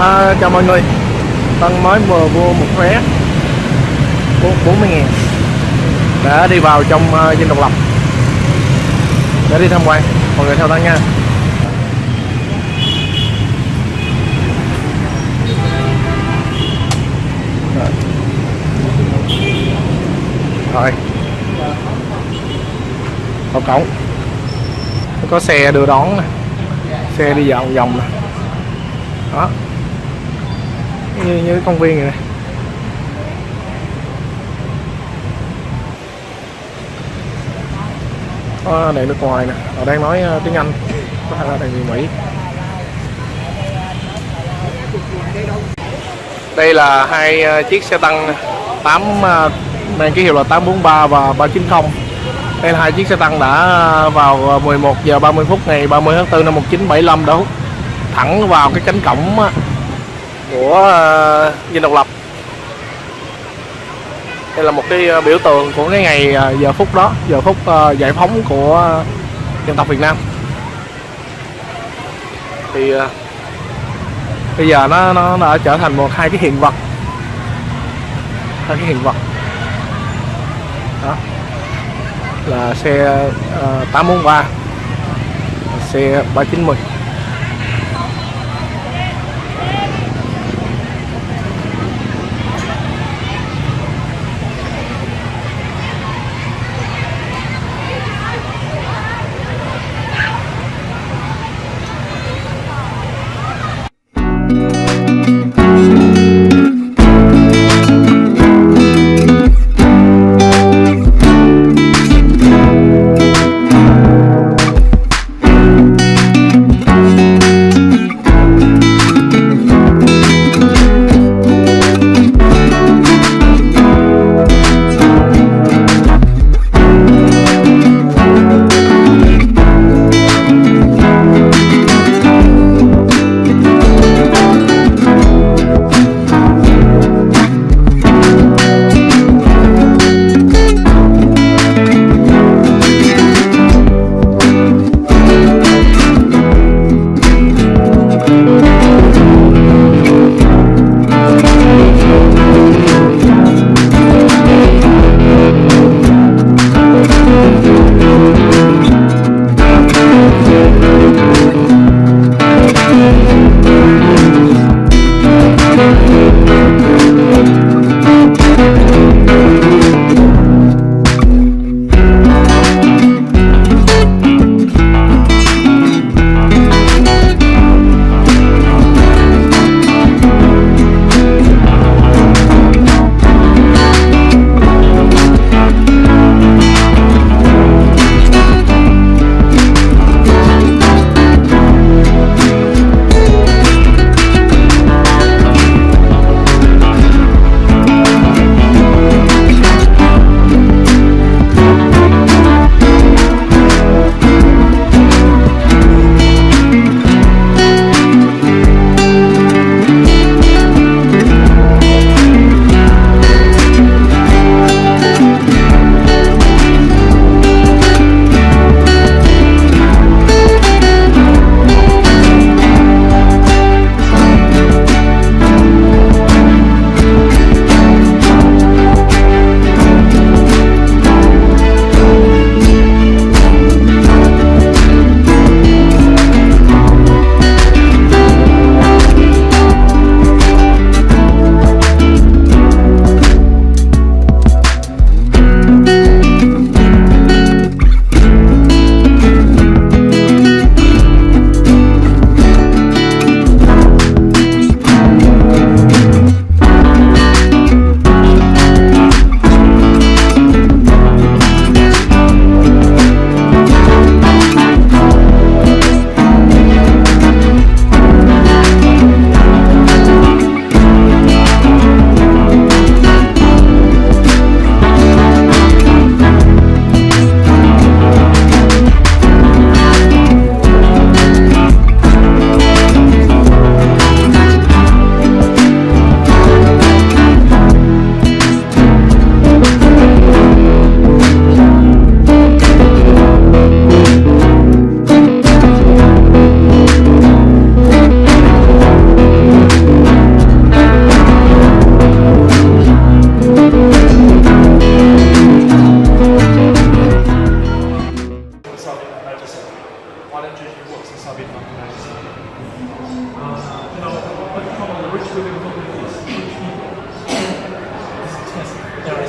À, chào mọi người. Tân mới vừa mua một vé 40 ngàn. Để đi vào trong uh, Dinh Độc Lập. Để đi tham quan. Mọi người theo Tân nha. Rồi. Rồi Vào cổng. Có xe đưa đón nè. Xe đi vòng vòng nè. Đó như, như công viên này, này có đèn nước ngoài nè. Họ đang nói ờ, tiếng Anh. Có thể là đèn người Mỹ. Đây là hai ờ, chiếc xe tăng 8 ờ, mang ký hiệu là 843 và 390 đây là hai chiếc xe tăng đã vào 11 giờ 30 phút ngày 30 tháng 4 năm 1975 đã hút thẳng vào cái cánh cổng á, của ờ, Dinh Độc Lập. Đây là một cái ờ, biểu tượng của cái ngày ờ, giờ phút đó giờ phút giải phóng của dân tộc Việt Nam. Thì bây giờ nó nó đã trở thành một hai cái hiện vật. Hai cái hiện vật. Đó. Là xe uh, 843 xe 390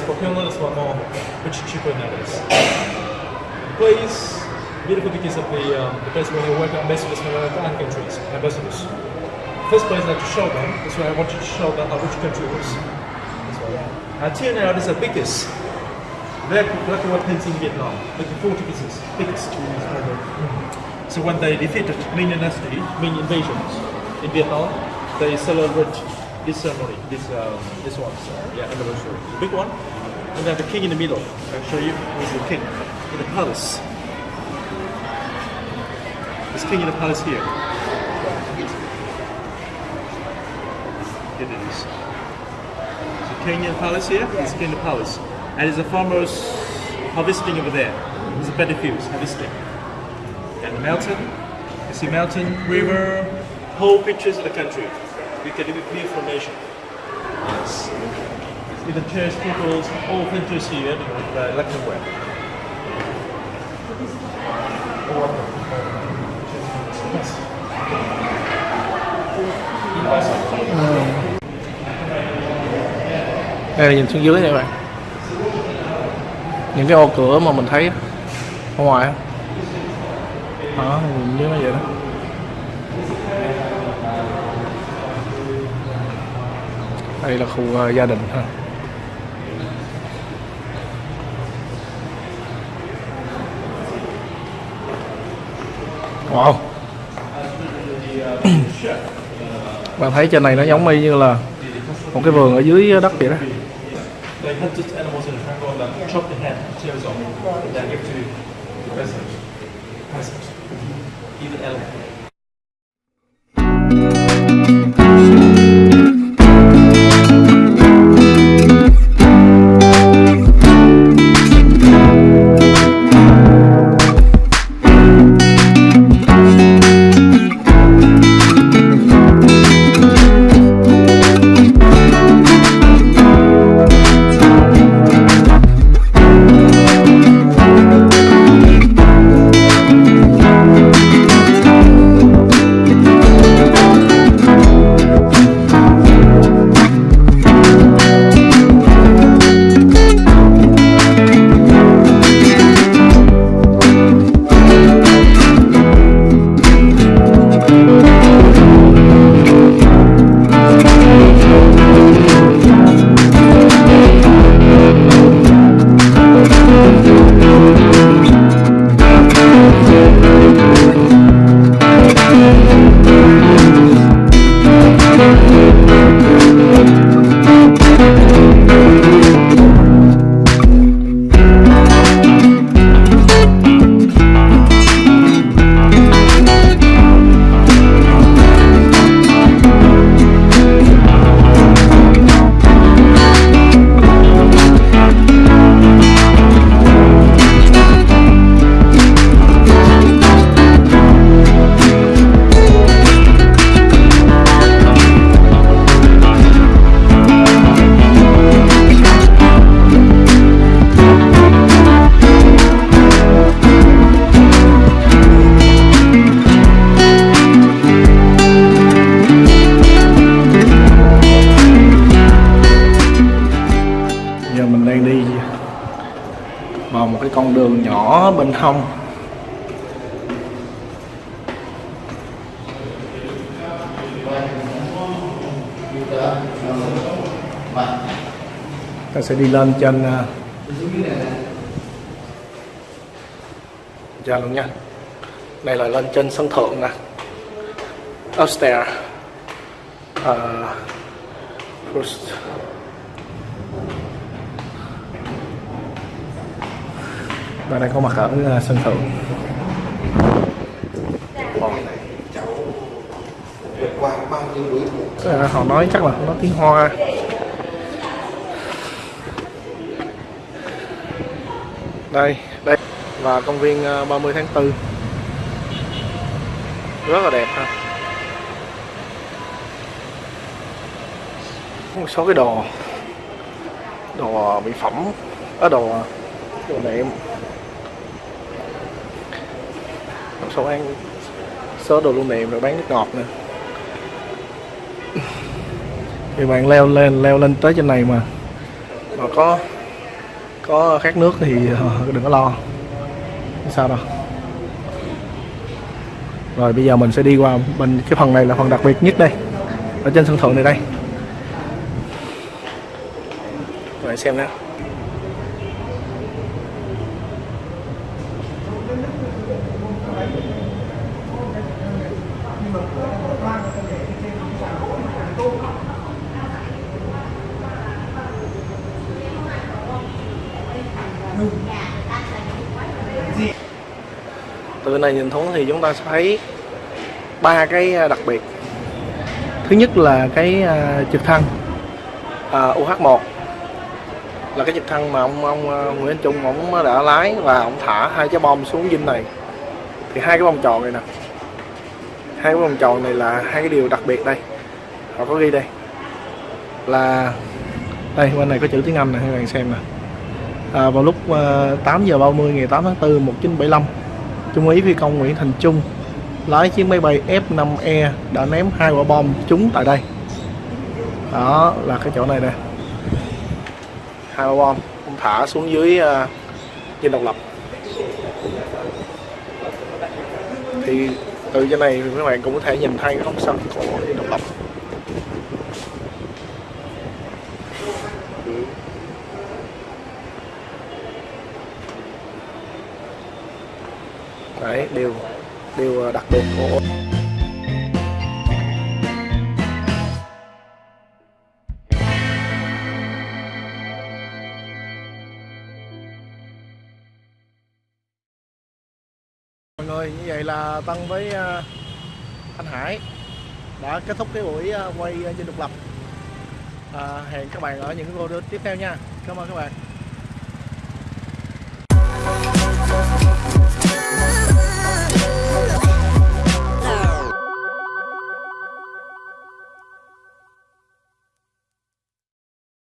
Nowadays, for Finland, it's a lot more, much cheaper nowadays. Place beautiful because of the, um, the place where you work ambassadors from other countries, ambassadors. First place I like to show them is where I want you to show them which country it. Until now, this is the biggest black, black and white painting in Vietnam, like the 40 pieces, biggest. So when they defeated Ming Dynasty, Ming invasions in Vietnam, they celebrate this ceremony, this um, this one, so, yeah, anniversary. The big one, and then the king in the middle. I'll show you who's the king in the palace. This king in the palace here. Here it is. So king in the palace here, this king in the palace. And there's a farmers harvesting over there. There's a fields harvesting. And the mountain, you see mountain, river, whole pictures of the country. We can live view from nation. Yes. With the church people's all pictures here, electric way. đây là nhìn xuống dưới này các bạn những cái ô cửa mà mình thấy ở ngoài á. đó nhìn dưới nó vậy đó đây là khu ờ, gia đình ha wow. Bạn thấy trên này nó giống y như là một cái vườn ở dưới đất vậy đó. They hunted ta sẽ đi lên trên à, ra luôn nha. Đây là lên trên sân thượng nè. Upstairs. Uh, first. Và đang có mặt ở à, sân thượng. Wow à, họ nói chắc là nó tiếng hoa. Đây đây. Và công viên ờ, 30 tháng 4 rất là đẹp ha. Một số cái đồ. Đồ ờ, mỹ phẩm. Ở đồ đồ nệm một số ăn số đồ lưu niệm rồi bán nước ngọt nữa thì bạn leo lên leo lên tới trên này mà. Mà có có khát nước thì ờ, đừng có lo. Không sao đâu. Rồi, bây giờ mình sẽ đi qua bên, cái phần này là phần đặc biệt nhất đây. Ở trên sân thượng này đây. Rồi, xem nào. Từ này nhìn xuống thì chúng ta sẽ thấy ba cái à, đặc biệt. Thứ nhất là cái à, trực thăng à, UH1 là cái trực thăng mà ông ông à, Nguyễn Anh Trung ông đã lái và ông thả hai cái bom xuống dinh này. Thì hai cái bom tròn này nè. Hai cái bom tròn này là hai cái điều đặc biệt đây. Họ có ghi đây. Là đây bên này có chữ tiếng Anh này các bạn xem nè à, vào lúc à, 8 giờ 30 ngày 8 tháng 4 1975 Trung úy phi công Nguyễn Thành Trung lái chiếc máy bay F5E đã ném hai quả bom trúng tại đây. Đó là cái chỗ này nè. Hai quả bom ông thả xuống dưới à, trên độc lập. Thì từ trên này các bạn cũng có thể nhìn thấy cái góc sân của độc lập. Đấy điều điều ờ, đặc biệt. Của mọi người như vậy là Tân với ờ, anh Hải đã kết thúc cái buổi ờ, quay trên độc lập. À, hẹn các bạn ở những video tiếp theo nha. Cảm ơn các bạn.